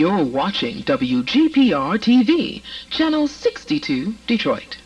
You're watching WGPR TV, Channel 62, Detroit.